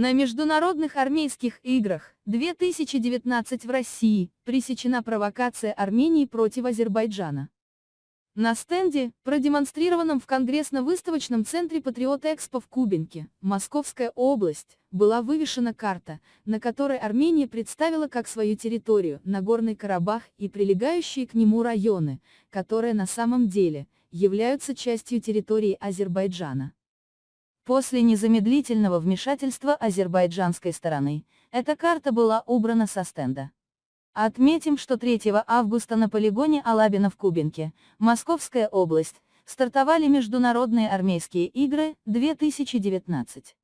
На Международных армейских играх 2019 в России пресечена провокация Армении против Азербайджана. На стенде, продемонстрированном в Конгрессно-выставочном центре Патриот Экспо в Кубинке, Московская область, была вывешена карта, на которой Армения представила как свою территорию Нагорный Карабах и прилегающие к нему районы, которые на самом деле являются частью территории Азербайджана. После незамедлительного вмешательства азербайджанской стороны, эта карта была убрана со стенда. Отметим, что 3 августа на полигоне Алабина в Кубинке, Московская область, стартовали Международные армейские игры 2019.